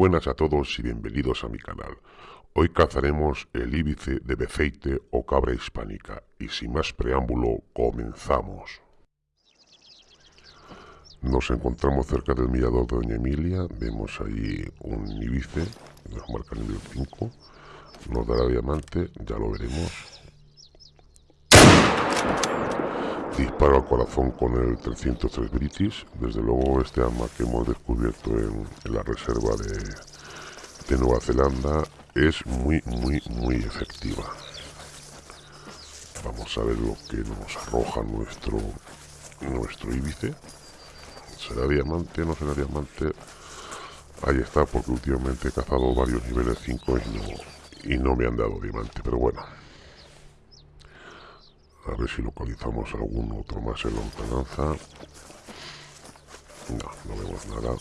buenas a todos y bienvenidos a mi canal. Hoy cazaremos el íbice de beceite o cabra hispánica y sin más preámbulo comenzamos. Nos encontramos cerca del mirador de Doña Emilia, vemos allí un íbice, nos marca el nivel 5, nos dará diamante, ya lo veremos. Disparo al corazón con el 303 British. Desde luego este arma que hemos descubierto en, la reserva de, Nueva Zelanda es muy, muy, muy efectiva. Vamos a ver lo que nos arroja nuestro, nuestro íbice. ¿Será diamante? ¿No será diamante? Ahí está, porque últimamente he cazado varios niveles 5 y no, y no me han dado diamante, pero bueno. A ver si localizamos algún otro más en lontananza. No, no vemos nada.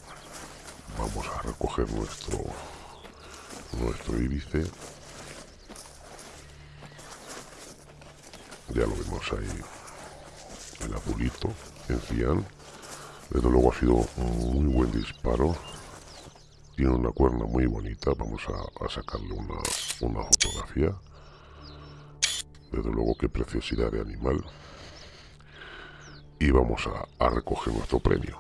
Vamos a recoger nuestro nuestro íbice. Ya lo vemos ahí. El azulito, en cian. Desde luego ha sido un muy buen disparo. Tiene una cuerna muy bonita. Vamos a, a sacarle una, una fotografía. Desde luego qué preciosidad de animal. Y vamos a, recoger nuestro premio.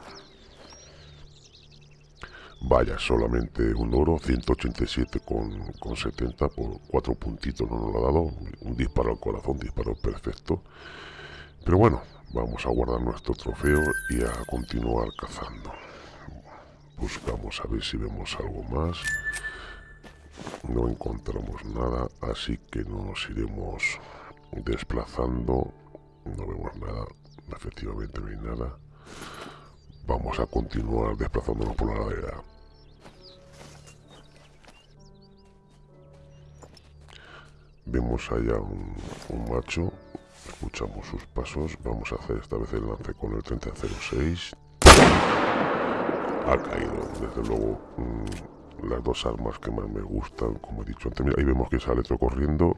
Vaya, solamente un oro, 187 con, con 70 por cuatro puntitos no nos lo ha dado. Un disparo al corazón, disparo perfecto. Pero bueno, vamos a guardar nuestro trofeo y a continuar cazando. Buscamos a ver si vemos algo más. No encontramos nada, así que nos iremos desplazando no vemos nada efectivamente no hay nada. Vamos a continuar desplazándonos por la ladera. Vemos allá un, macho escuchamos sus pasos vamos a hacer esta vez el lance con el 3006 ha caído desde luego mm, las dos armas que más me gustan como he dicho antes. Ahí vemos que sale otro corriendo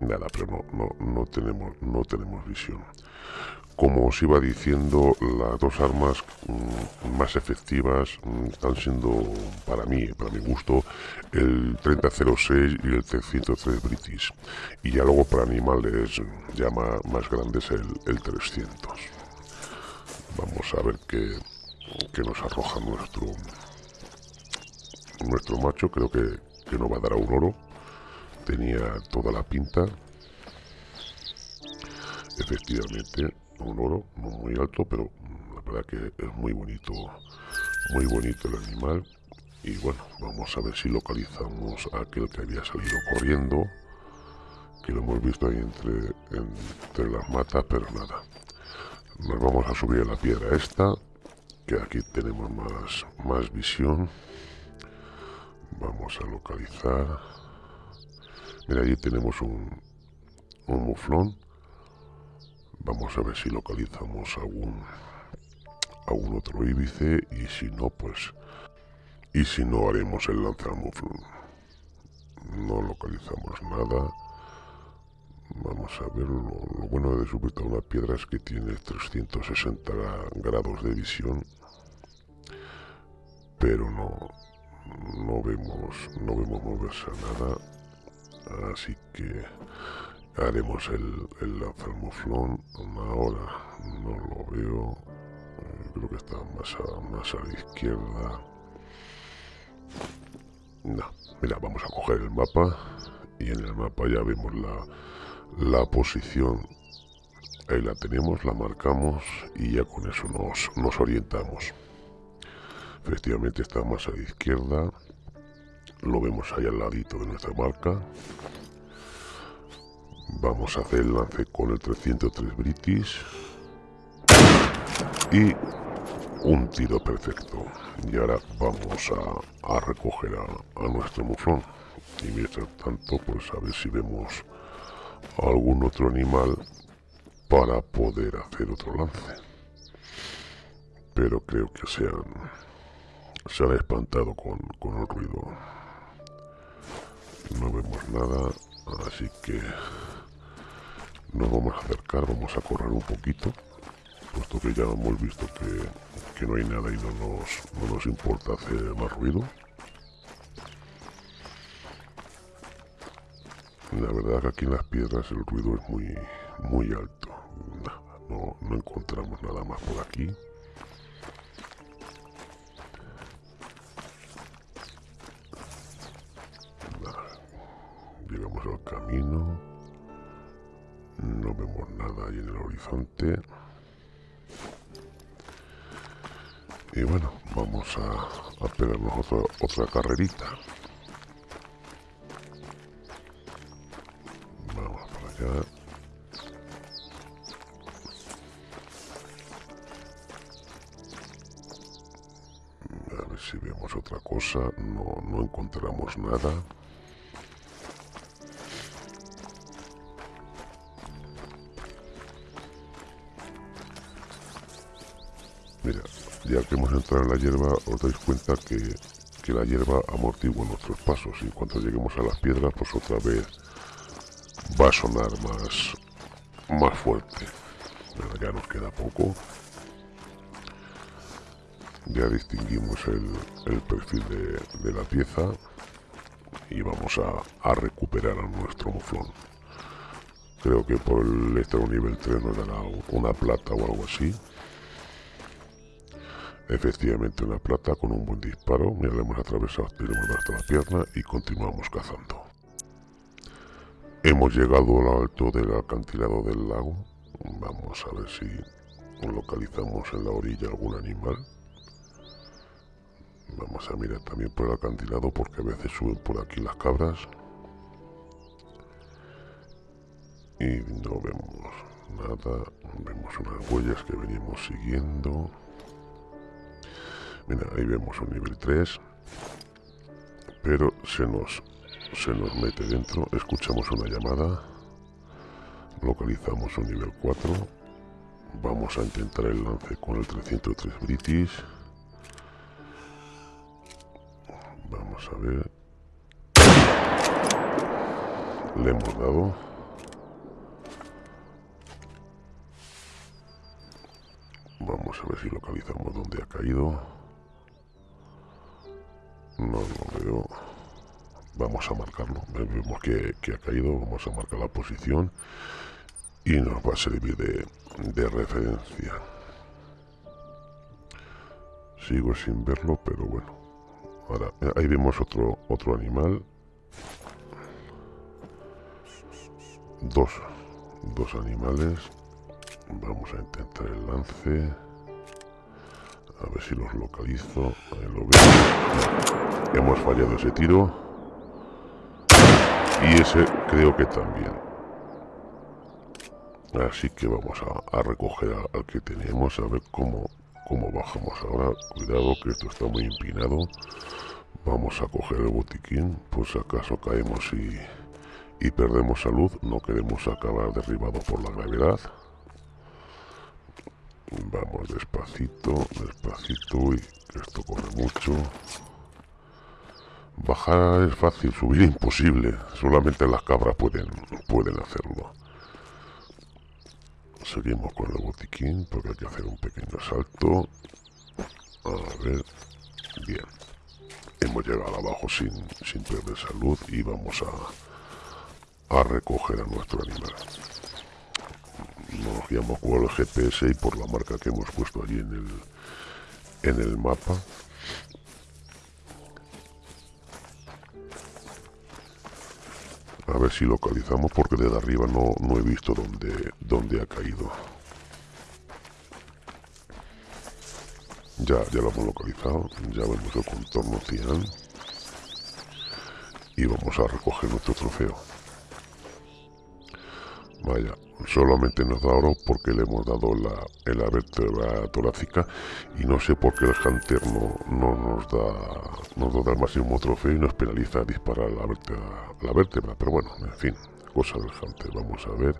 nada, pero no, no, no, tenemos, no tenemos visión. Como os iba diciendo, las dos armas mm, más efectivas mm, están siendo, para mí, para mi gusto, el 3006 y el 303 British. Y ya luego para animales ya más, grandes el, el 300. Vamos a ver qué, qué nos arroja nuestro, nuestro macho. Creo que, que va a dar a un oro tenía toda la pinta. Efectivamente, un oro, no muy alto, pero la verdad que es muy bonito, muy bonito el animal. Y bueno, vamos a ver si localizamos a aquel que había salido corriendo, que lo hemos visto ahí entre, entre las matas, pero nada. Nos vamos a subir a la piedra esta, que aquí tenemos más, más visión. Vamos a localizar Mira, allí tenemos un, un muflón. Vamos a ver si localizamos algún, algún otro íbice y si no, pues... Y si no, haremos el lanzamuflón. No localizamos nada. Vamos a ver, lo, bueno de a una piedra es que tiene 360 grados de visión. Pero no, no vemos, no vemos moverse a nada así que haremos el, el lanzarmuflón ahora no lo veo. Eh, creo que está más a, más a la izquierda. No, mira, vamos a coger el mapa. Y en el mapa ya vemos la, la posición. Ahí la tenemos, la marcamos y ya con eso nos, nos orientamos. Efectivamente está más a la izquierda lo vemos ahí al ladito de nuestra marca vamos a hacer el lance con el 303 British. Y un tiro perfecto. Y ahora vamos a, recoger a, nuestro muflón. Y mientras tanto pues a ver si vemos algún otro animal para poder hacer otro lance. Pero creo que se han se han espantado con, con el ruido no vemos nada así que nos vamos a acercar vamos a correr un poquito puesto que ya hemos visto que, que no hay nada y no nos, no nos importa hacer más ruido. La verdad que aquí en las piedras el ruido es muy, muy alto. No, no encontramos nada más por aquí. No vemos nada ahí en el horizonte. Y bueno, vamos a, a pegarnos otra, otra carrerita. Vamos para allá. A ver si vemos otra cosa. No, no encontramos nada. Ya que hemos entrado en la hierba, os dais cuenta que, que la hierba amortigua nuestros pasos y cuando lleguemos a las piedras, pues otra vez va a sonar más, más fuerte. ya nos queda poco. Ya distinguimos el, perfil de, la pieza y vamos a, a recuperar a nuestro muflón. Creo que por el estado nivel 3 nos dará una plata o algo así. Efectivamente una plata con un buen disparo. Mira, le hemos atravesado, le hasta la pierna y continuamos cazando. Hemos llegado al alto del acantilado del lago. Vamos a ver si localizamos en la orilla algún animal. Vamos a mirar también por el acantilado porque a veces suben por aquí las cabras. Y no vemos nada. Vemos unas huellas que venimos siguiendo. Mira, ahí vemos un nivel 3. Pero se nos, se nos mete dentro. Escuchamos una llamada. Localizamos un nivel 4. Vamos a intentar el lance con el 303 British. Vamos a ver. Le hemos dado. Vamos a ver si localizamos dónde ha caído. No lo veo. Vamos a marcarlo. Vemos que, ha caído. Vamos a marcar la posición. Y nos va a servir de, de referencia. Sigo sin verlo, pero bueno. Ahora, eh, ahí vemos otro, otro animal. Dos, dos animales. Vamos a intentar el lance. A ver si los localizo. Hemos fallado ese tiro. Y ese creo que también. Así que vamos a, recoger al que tenemos. A ver cómo, cómo bajamos ahora. Cuidado que esto está muy empinado. Vamos a coger el botiquín. Por si acaso caemos y, y perdemos salud. No queremos acabar derribado por la gravedad. Vamos despacito, despacito. y esto corre mucho. Bajar es fácil, subir imposible. Solamente las cabras pueden, pueden hacerlo. Seguimos con el botiquín porque hay que hacer un pequeño salto. A ver. Bien. Hemos llegado abajo sin, sin perder salud y vamos a, a recoger a nuestro animal por el GPS y por la marca que hemos puesto allí en el, en el mapa. A ver si localizamos porque desde arriba no, no he visto dónde, dónde ha caído. Ya, ya lo hemos localizado, ya vemos el contorno cian y vamos a recoger nuestro trofeo. Vaya, solamente nos da oro porque le hemos dado la, la vértebra torácica y no sé por qué el Hunter no, no nos da nos da el máximo trofeo y nos penaliza disparar la vértebra, la vértebra, pero bueno, en fin, cosa del Hunter, vamos a ver.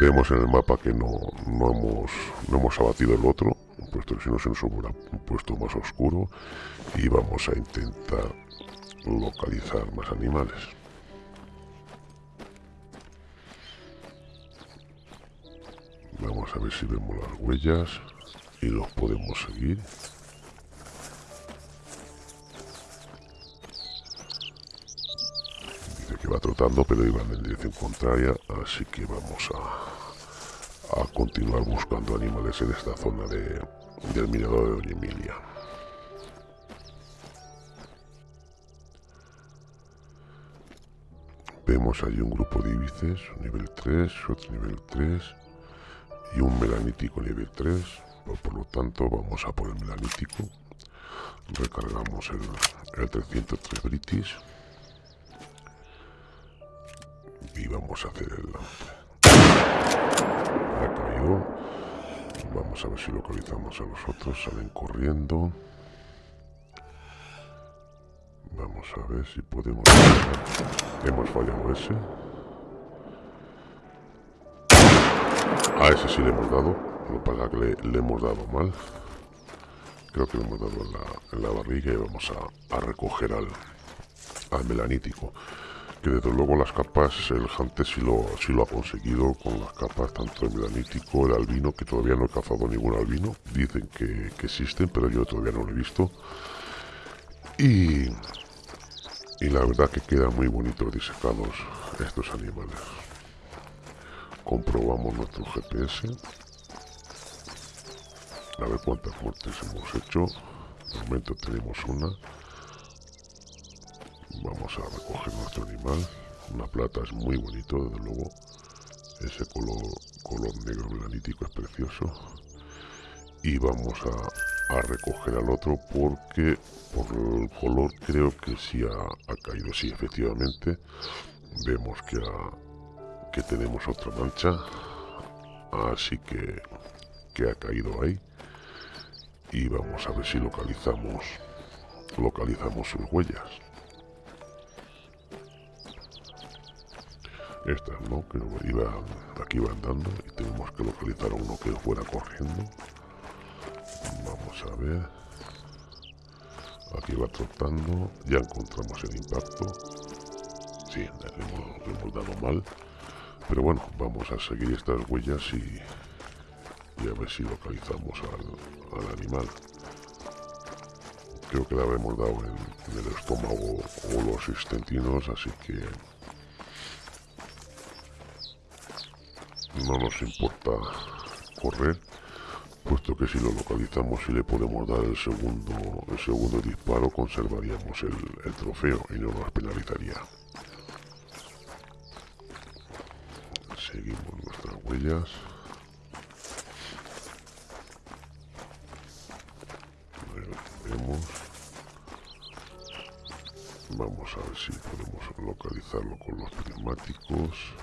Vemos en el mapa que no, no, hemos, no hemos abatido el otro, puesto que si no se nos hubiera puesto más oscuro y vamos a intentar localizar más animales. Vamos a ver si vemos las huellas y los podemos seguir. Dice que va trotando, pero iba en dirección contraria, así que vamos a, a continuar buscando animales en esta zona de, del mirador de Doña Emilia. Vemos allí un grupo de ibices, nivel 3, otro nivel 3 y un melanítico nivel 3. Por, lo tanto, vamos a por el melanítico. Recargamos el, 303 British. Y vamos a hacer el caído. Vamos a ver si localizamos a los otros. Salen corriendo. Vamos a ver si podemos... Hemos fallado ese. A ese sí le hemos dado. Lo que pasa que le, hemos dado mal. Creo que le hemos dado en la, barriga y vamos a, recoger al, al melanítico. Que desde luego las capas, el Hunter sí lo, ha conseguido con las capas, tanto el melanítico, el albino, que todavía no he cazado ningún albino. Dicen que, que existen, pero yo todavía no lo he visto. Y, y la verdad que quedan muy bonitos disecados estos animales. Comprobamos nuestro GPS. A ver cuántas muertes hemos hecho. De momento tenemos una. Vamos a recoger nuestro animal. Una plata es muy bonito, desde luego. Ese color, color negro melanítico es precioso. Y vamos a, recoger al otro porque por el color creo que sí ha, ha caído. Sí, efectivamente. Vemos que ha, que tenemos otra mancha así que que ha caído ahí. Y vamos a ver si localizamos localizamos sus huellas. Estas no que iba aquí va andando y tenemos que localizar a uno que fuera corriendo. Vamos a ver. Aquí va trotando. Ya encontramos el impacto. Sí, le hemos dado mal pero bueno, vamos a seguir estas huellas y, a ver si localizamos al, animal. Creo que le habremos dado en, el estómago o los intestinos, así que no nos importa correr, puesto que si lo localizamos y le podemos dar el segundo, el segundo disparo, conservaríamos el trofeo y no nos penalizaría. Seguimos nuestras huellas. Vamos a ver si podemos localizarlo con los prismáticos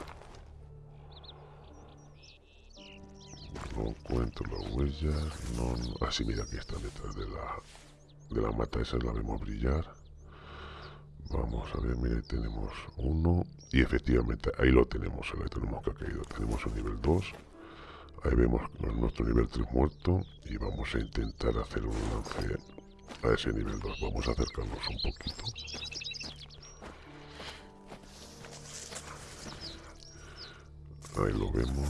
no encuentro las huellas no, así ah, mira que está detrás de la de la mata. Esa la vemos brillar Vamos a ver, mire, tenemos uno. Y efectivamente, ahí lo tenemos, el tenemos que ha caído. Tenemos un nivel 2. Ahí vemos nuestro nivel 3 muerto. Y vamos a intentar hacer un lance a ese nivel 2. Vamos a acercarnos un poquito. Ahí lo vemos.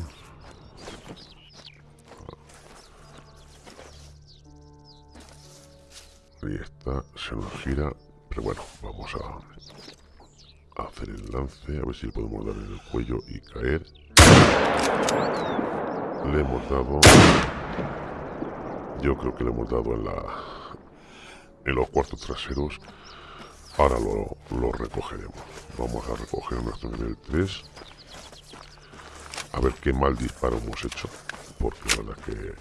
Ahí está, se nos gira bueno, vamos a, hacer el lance, a ver si le podemos dar en el cuello y caer. Le hemos dado... Yo creo que le hemos dado en la... En los cuartos traseros. Ahora lo, lo recogeremos. Vamos a recoger nuestro nivel 3. A ver qué mal disparo hemos hecho. Porque la verdad que,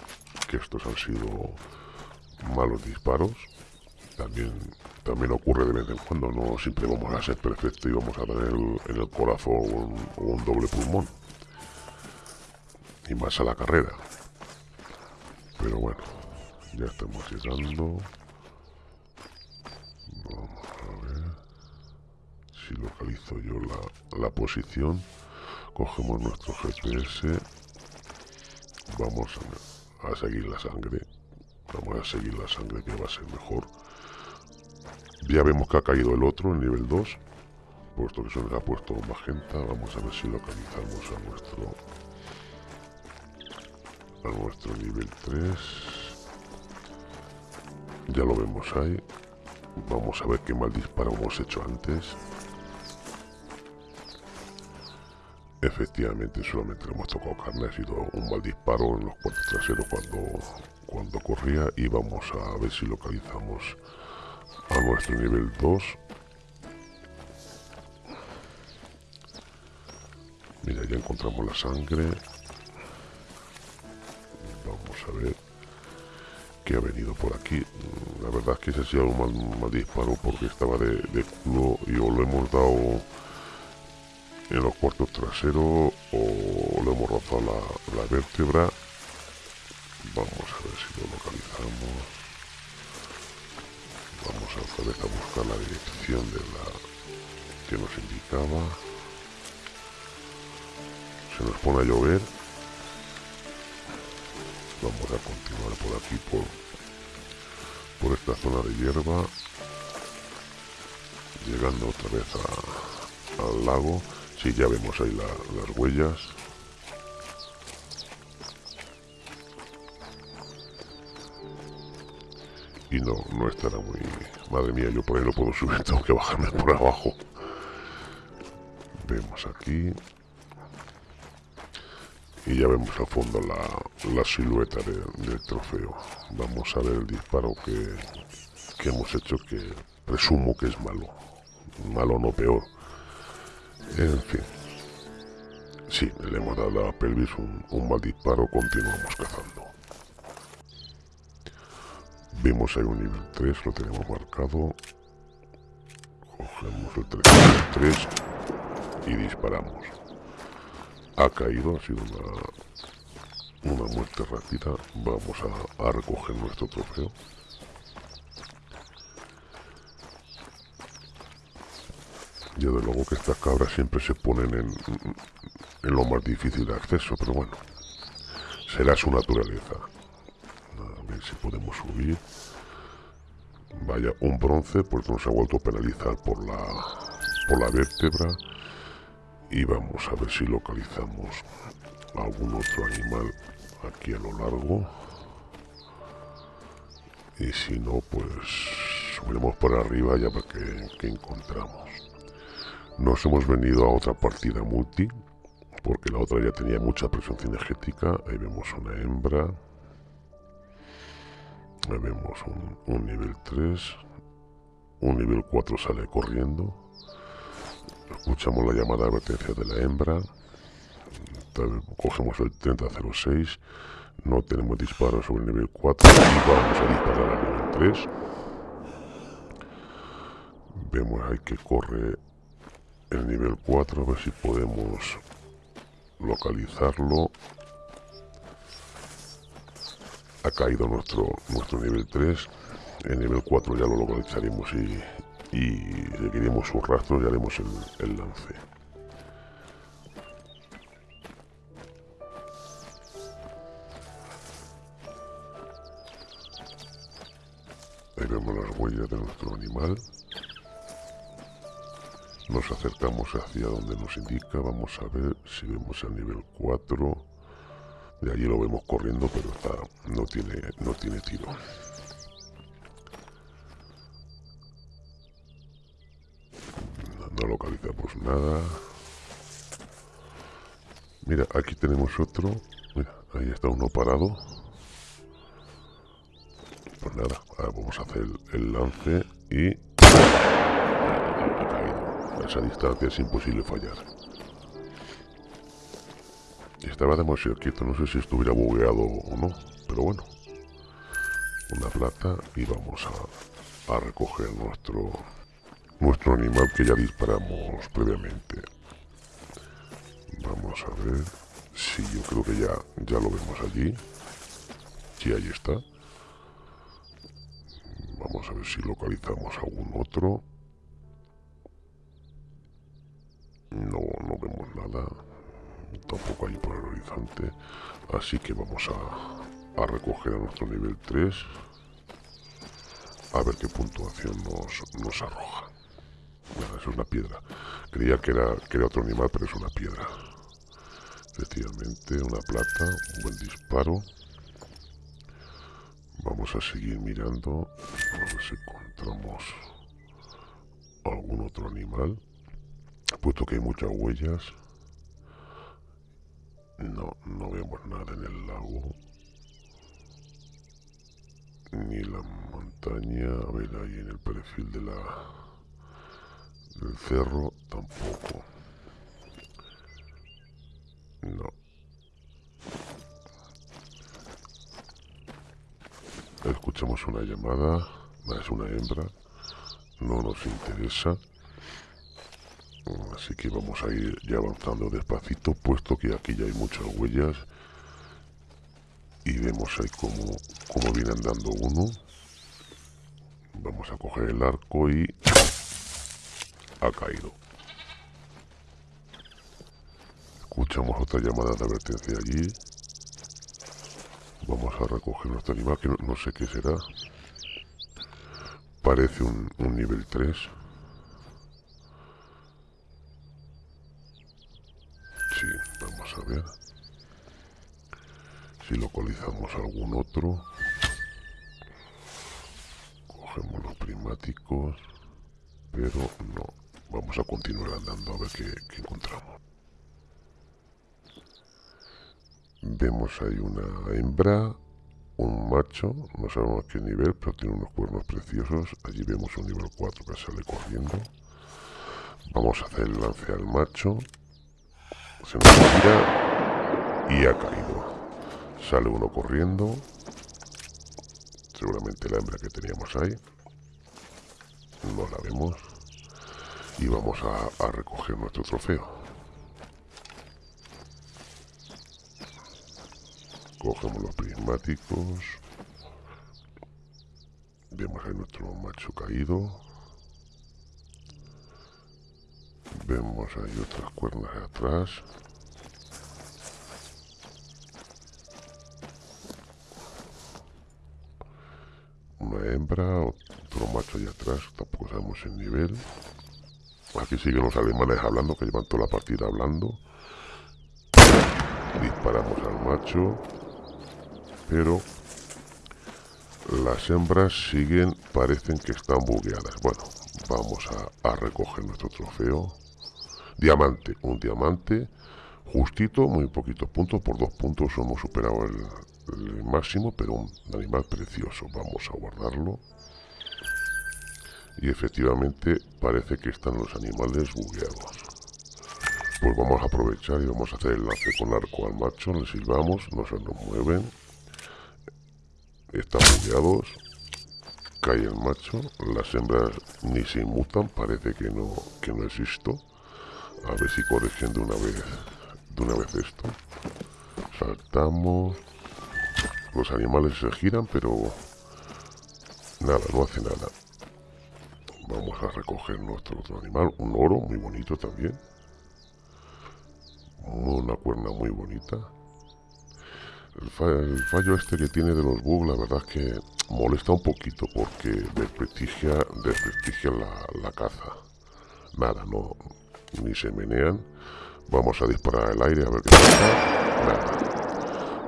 que estos han sido malos disparos. También también ocurre de vez en cuando, no siempre vamos a ser perfectos y vamos a tener en el corazón un, doble pulmón. Y más a la carrera. Pero bueno, ya estamos llegando. A ver si localizo yo la, la posición. Cogemos nuestro GPS. Vamos a seguir la sangre. Vamos a seguir la sangre que va a ser mejor. Ya vemos que ha caído el otro, en nivel 2. Puesto que se nos ha puesto magenta. Vamos a ver si localizamos a nuestro a nuestro nivel 3. Ya lo vemos ahí. Vamos a ver qué mal disparo hemos hecho antes. Efectivamente, solamente le hemos tocado carne, ha sido un mal disparo en los cuartos traseros cuando, cuando corría y vamos a ver si localizamos a nuestro nivel 2. Mira, ya encontramos la sangre. Vamos a ver qué ha venido por aquí. La verdad es que ese ha sido un mal, disparo porque estaba de, de culo y o lo hemos dado en los cuartos traseros o le hemos rozado la, vértebra. Vamos a ver si lo localizamos. Vamos otra vez a buscar la dirección de la que nos indicaba. Se nos pone a llover. Vamos a continuar por aquí, por, por esta zona de hierba. Llegando otra vez al lago. Sí, ya vemos ahí las huellas. Y no, no estará muy... Madre mía, yo por ahí no puedo subir, tengo que bajarme por abajo. Vemos aquí. Y ya vemos al fondo la, silueta del trofeo. Vamos a ver el disparo que, que hemos hecho, que presumo que es malo. Malo no peor. En fin. Sí, le hemos dado a pelvis un, mal disparo, continuamos cazando. Vemos ahí un nivel 3, lo tenemos marcado. Cogemos el 3, 3 y disparamos. Ha caído, ha sido una, una muerte rápida. Vamos a recoger nuestro trofeo. Y de luego que estas cabras siempre se ponen en, en lo más difícil de acceso, pero bueno, será su naturaleza. Ver si podemos subir. Vaya, un bronce, pues nos ha vuelto a penalizar por la, por la vértebra. Y vamos a ver si localizamos algún otro animal aquí a lo largo. Y si no, pues subiremos por arriba ya para que encontramos. Nos hemos venido a otra partida multi, porque la otra ya tenía mucha presión cinegética. Ahí vemos una hembra. Vemos un, nivel 3. Un nivel 4 sale corriendo. Escuchamos la llamada de advertencia de la hembra. Cogemos el 3006. No tenemos disparo sobre el nivel 4 y vamos a disparar al nivel 3. Vemos ahí que corre el nivel 4, a ver si podemos localizarlo. Ha caído nuestro, nuestro nivel 3. El nivel 4 ya lo localizaremos y, y seguiremos su rastro y haremos el, el lance. Ahí vemos las huellas de nuestro animal. Nos acercamos hacia donde nos indica, vamos a ver si vemos el nivel 4. De allí lo vemos corriendo, pero está, no, tiene, no tiene tiro. No localizamos nada. Mira, aquí tenemos otro. Mira, ahí está uno parado. Pues nada, vamos a hacer el lance y esa distancia es imposible fallar. Estaba demasiado quieto, no sé si estuviera bugueado o no, pero bueno. Una plata y vamos a, a recoger nuestro, nuestro animal que ya disparamos previamente. Vamos a ver. si yo creo que ya, ya lo vemos allí. Sí, ahí está. Vamos a ver si localizamos algún otro. No, no vemos nada. Tampoco hay por el horizonte. Así que vamos a, a recoger a nuestro nivel 3. A ver qué puntuación nos, nos arroja. Nada, es una piedra. Creía que era, que era otro animal, pero es una piedra. efectivamente, una plata, un buen disparo. Vamos a seguir mirando, a ver si encontramos algún otro animal, puesto que hay muchas huellas. No, no vemos nada en el lago. Ni la montaña, a ver ahí en el perfil de la del cerro tampoco. No. Escuchamos una llamada, es una hembra, no nos interesa. Así que vamos a ir ya avanzando despacito, puesto que aquí ya hay muchas huellas. Y vemos ahí como, como viene andando uno. Vamos a coger el arco y ha caído. Escuchamos otra llamada de advertencia allí. Vamos a recoger nuestro animal, que no, sé qué será. Parece un, un nivel 3. Si localizamos algún otro. Cogemos los primáticos. Pero no. Vamos a continuar andando a ver qué, encontramos. Vemos ahí una hembra, un macho, no sabemos qué nivel, pero tiene unos cuernos preciosos. Allí vemos un nivel 4 que sale corriendo. Vamos a hacer el lance al macho. Se nos tira y ha caído. Sale uno corriendo. Seguramente la hembra que teníamos ahí. No la vemos y vamos a, recoger nuestro trofeo. Cogemos los prismáticos. Vemos ahí nuestro macho caído. Vemos ahí otras cuernas atrás. Una hembra, otro macho ahí atrás, tampoco sabemos el nivel. Aquí siguen los alemanes hablando, que llevan toda la partida hablando. Disparamos al macho. Pero las hembras siguen, parecen que están bugueadas. Bueno, vamos a, recoger nuestro trofeo. Diamante, un diamante justito, muy poquitos puntos, por dos puntos hemos superado el máximo, pero un animal precioso. Vamos a guardarlo y efectivamente parece que están los animales bugueados. Pues vamos a aprovechar y vamos a hacer el lance con arco al macho, le silbamos, no se nos mueven, están bugueados, cae el macho, las hembras ni se inmutan, parece que no, que no existo. A ver si corrigen de una vez, de una vez esto. Saltamos, los animales se giran, pero nada, no hace nada. Vamos a recoger nuestro otro animal, un oro muy bonito también. Una cuerna muy bonita. El, fallo este que tiene de los bugs, la verdad es que molesta un poquito porque desprestigia, desprestigia la, la caza. Nada, no, ni se menean. Vamos a disparar al aire a ver qué pasa. Nada.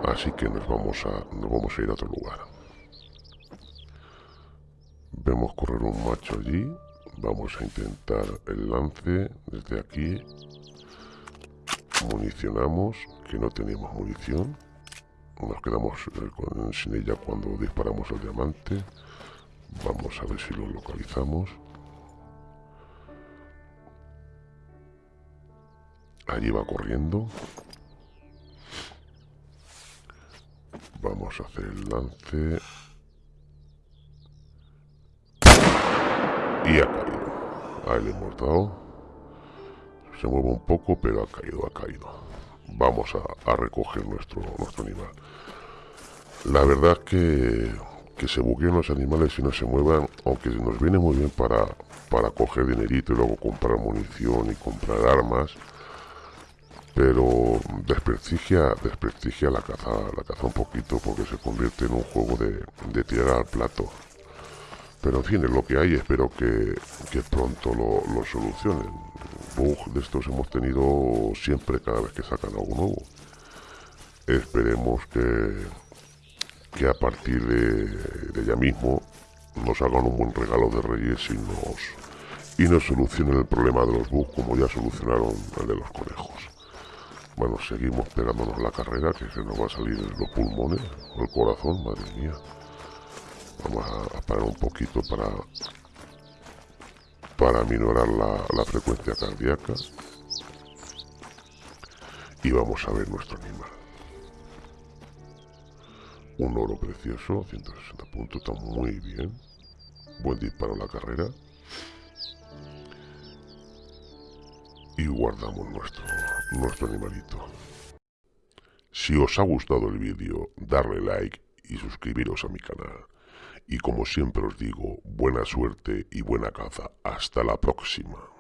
Así que nos vamos a, nos vamos a ir a otro lugar. Vemos correr un macho allí. Vamos a intentar el lance desde aquí. Municionamos, que no tenemos munición. Nos quedamos eh, sin ella cuando disparamos el diamante. Vamos a ver si lo localizamos. Allí va corriendo. Vamos a hacer el lance. Y ha caído. Ahí le hemos dado. Se mueve un poco, pero ha caído, ha caído. Vamos a, recoger nuestro, nuestro animal. La verdad que, que se bugueen los animales y no se muevan, aunque nos viene muy bien para, para coger dinerito y luego comprar munición y comprar armas, pero desprestigia, desprestigia la caza, la caza un poquito porque se convierte en un juego de, de tirar al plato Pero en fin, es lo que hay, espero que, pronto lo, lo solucionen. Bug de estos hemos tenido siempre cada vez que sacan algo nuevo. Esperemos que, que a partir de, ya mismo nos hagan un buen regalo de Reyes y nos, y nos solucionen el problema de los bugs como ya solucionaron el de los conejos. Bueno, seguimos pegándonos la carrera que se nos va a salir los pulmones, el corazón, madre mía. Vamos a, parar un poquito para, para minorar la, la frecuencia cardíaca. Y vamos a ver nuestro animal. Un oro precioso, 160 puntos, está muy bien. Buen disparo en la carrera. Y guardamos nuestro, nuestro animalito. Si os ha gustado el vídeo, darle like y suscribiros a mi canal. Y como siempre os digo, buena suerte y buena caza. Hasta la próxima.